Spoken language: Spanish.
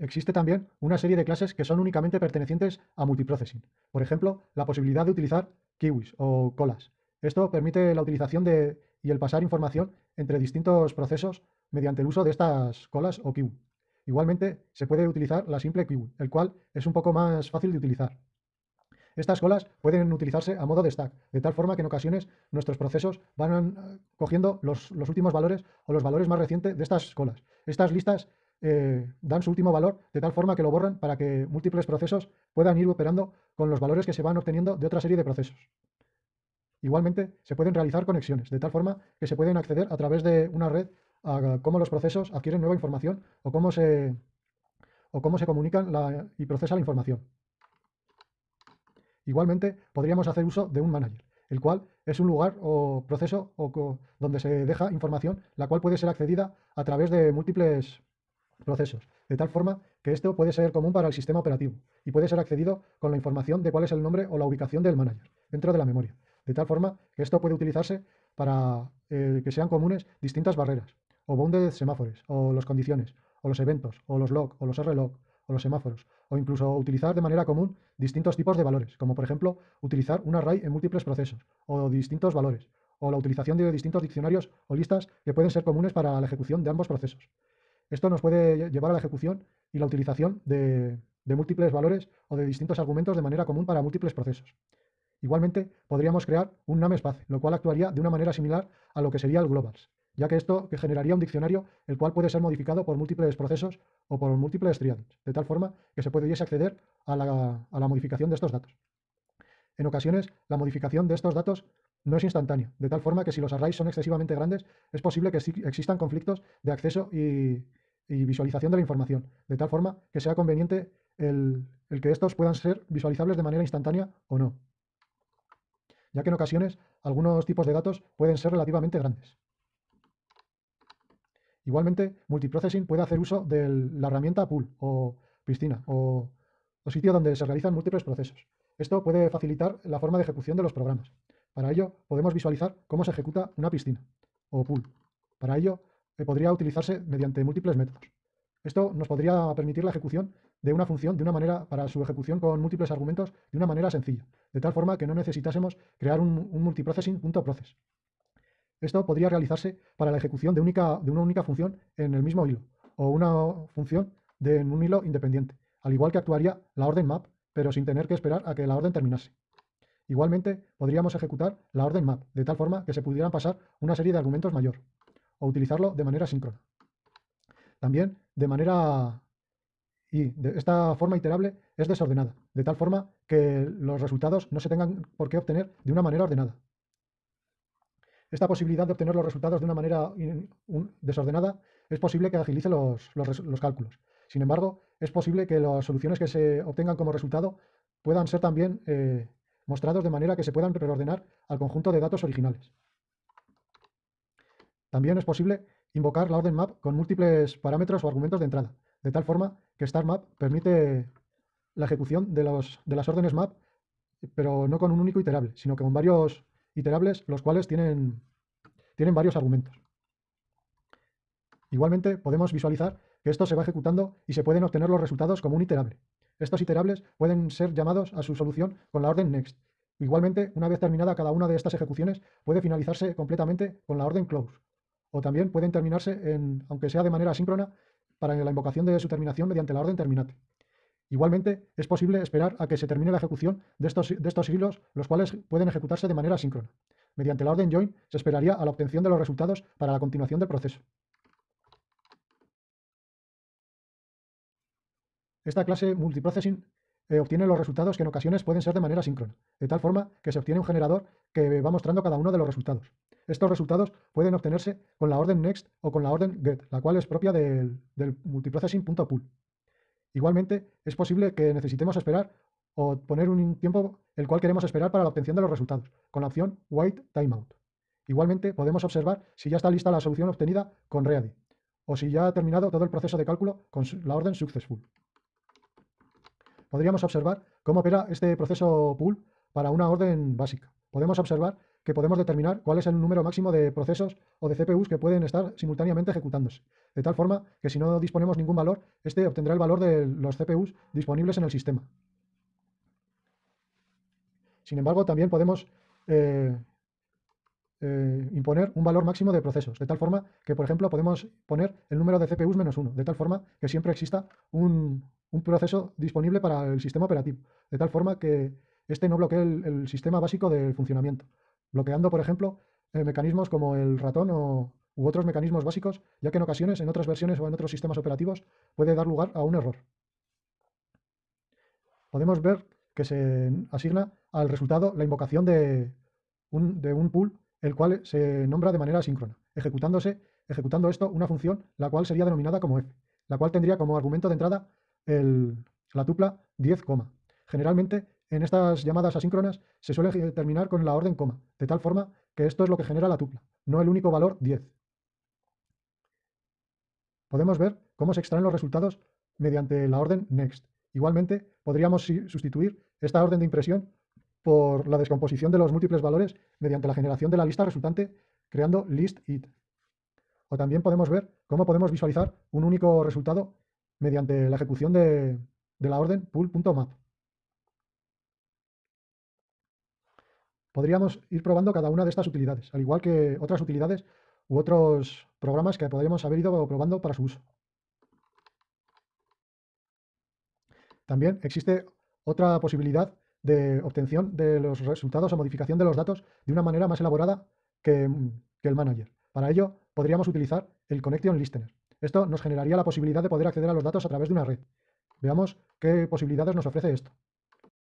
Existe también una serie de clases que son únicamente pertenecientes a multiprocessing. Por ejemplo, la posibilidad de utilizar kiwis o colas. Esto permite la utilización de, y el pasar información entre distintos procesos mediante el uso de estas colas o kiwi. Igualmente, se puede utilizar la simple kiwi, el cual es un poco más fácil de utilizar. Estas colas pueden utilizarse a modo de stack, de tal forma que en ocasiones nuestros procesos van eh, cogiendo los, los últimos valores o los valores más recientes de estas colas. Estas listas eh, dan su último valor de tal forma que lo borran para que múltiples procesos puedan ir operando con los valores que se van obteniendo de otra serie de procesos. Igualmente, se pueden realizar conexiones, de tal forma que se pueden acceder a través de una red a cómo los procesos adquieren nueva información o cómo se, o cómo se comunican y procesa la información. Igualmente, podríamos hacer uso de un manager, el cual es un lugar o proceso donde se deja información, la cual puede ser accedida a través de múltiples procesos, de tal forma que esto puede ser común para el sistema operativo y puede ser accedido con la información de cuál es el nombre o la ubicación del manager dentro de la memoria, de tal forma que esto puede utilizarse para eh, que sean comunes distintas barreras, o bounded semáforos, o las condiciones, o los eventos, o los log, o los rlog, o los semáforos, o incluso utilizar de manera común distintos tipos de valores, como por ejemplo utilizar un array en múltiples procesos, o distintos valores, o la utilización de distintos diccionarios o listas que pueden ser comunes para la ejecución de ambos procesos. Esto nos puede llevar a la ejecución y la utilización de, múltiples valores o de distintos argumentos de manera común para múltiples procesos. Igualmente, podríamos crear un namespace, lo cual actuaría de una manera similar a lo que sería el globals, ya que esto generaría un diccionario el cual puede ser modificado por múltiples procesos o por múltiples triads, de tal forma que se pudiese acceder a la, a la modificación de estos datos. En ocasiones, la modificación de estos datos no es instantánea, de tal forma que si los arrays son excesivamente grandes, es posible que existan conflictos de acceso y, visualización de la información, de tal forma que sea conveniente el, que estos puedan ser visualizables de manera instantánea o no, ya que en ocasiones algunos tipos de datos pueden ser relativamente grandes. Igualmente, multiprocessing puede hacer uso de la herramienta pool o piscina o sitio donde se realizan múltiples procesos. Esto puede facilitar la forma de ejecución de los programas. Para ello, podemos visualizar cómo se ejecuta una piscina o pool. Para ello, podría utilizarse mediante múltiples métodos. Esto nos podría permitir la ejecución de una función de una manera para su ejecución con múltiples argumentos de una manera sencilla, de tal forma que no necesitásemos crear un, multiprocessing.process. Esto podría realizarse para la ejecución de, única, de una única función en el mismo hilo, o una función de en un hilo independiente, al igual que actuaría la orden map, pero sin tener que esperar a que la orden terminase. Igualmente, podríamos ejecutar la orden map, de tal forma que se pudieran pasar una serie de argumentos mayor, o utilizarlo de manera síncrona. También de manera... Y de esta forma iterable es desordenada, de tal forma que los resultados no se tengan por qué obtener de una manera ordenada. Esta posibilidad de obtener los resultados de una manera desordenada es posible que agilice los, cálculos. Sin embargo, es posible que las soluciones que se obtengan como resultado puedan ser también eh, mostrados de manera que se puedan reordenar al conjunto de datos originales. También es posible invocar la orden map con múltiples parámetros o argumentos de entrada, de tal forma que StarMap permite la ejecución de, de las órdenes map, pero no con un único iterable, sino que con varios iterables, los cuales tienen, tienen varios argumentos. Igualmente, podemos visualizar que esto se va ejecutando y se pueden obtener los resultados como un iterable. Estos iterables pueden ser llamados a su solución con la orden next. Igualmente, una vez terminada cada una de estas ejecuciones, puede finalizarse completamente con la orden close, o también pueden terminarse, en, aunque sea de manera síncrona, para la invocación de su terminación mediante la orden terminate. Igualmente, es posible esperar a que se termine la ejecución de estos, de estos hilos, los cuales pueden ejecutarse de manera síncrona. Mediante la orden join se esperaría a la obtención de los resultados para la continuación del proceso. Esta clase multiprocessing eh, obtiene los resultados que en ocasiones pueden ser de manera síncrona, de tal forma que se obtiene un generador que va mostrando cada uno de los resultados. Estos resultados pueden obtenerse con la orden next o con la orden get, la cual es propia del, multiprocessing.pool. Igualmente, es posible que necesitemos esperar o poner un tiempo el cual queremos esperar para la obtención de los resultados, con la opción wait timeout. Igualmente, podemos observar si ya está lista la solución obtenida con ready, o si ya ha terminado todo el proceso de cálculo con la orden successful. Podríamos observar cómo opera este proceso pool para una orden básica. Podemos observar que podemos determinar cuál es el número máximo de procesos o de CPUs que pueden estar simultáneamente ejecutándose. De tal forma que si no disponemos ningún valor, este obtendrá el valor de los CPUs disponibles en el sistema. Sin embargo, también podemos eh, eh, imponer un valor máximo de procesos, de tal forma que, por ejemplo, podemos poner el número de CPUs menos uno, de tal forma que siempre exista un, proceso disponible para el sistema operativo, de tal forma que este no bloquee el, sistema básico de funcionamiento, bloqueando, por ejemplo, eh, mecanismos como el ratón o, u otros mecanismos básicos, ya que en ocasiones, en otras versiones o en otros sistemas operativos, puede dar lugar a un error. Podemos ver que se asigna al resultado la invocación de un, de un pool el cual se nombra de manera asíncrona, ejecutándose, ejecutando esto una función la cual sería denominada como f, la cual tendría como argumento de entrada la tupla 10, Generalmente en estas llamadas asíncronas se suele terminar con la orden coma, de tal forma que esto es lo que genera la tupla, no el único valor 10. Podemos ver cómo se extraen los resultados mediante la orden next. Igualmente, podríamos sustituir esta orden de impresión por la descomposición de los múltiples valores mediante la generación de la lista resultante creando list_it. O también podemos ver cómo podemos visualizar un único resultado mediante la ejecución de, la orden pool.map. Podríamos ir probando cada una de estas utilidades, al igual que otras utilidades u otros programas que podríamos haber ido probando para su uso. También existe otra posibilidad de obtención de los resultados o modificación de los datos de una manera más elaborada que, el manager. Para ello, podríamos utilizar el Connection Listener. Esto nos generaría la posibilidad de poder acceder a los datos a través de una red. Veamos qué posibilidades nos ofrece esto.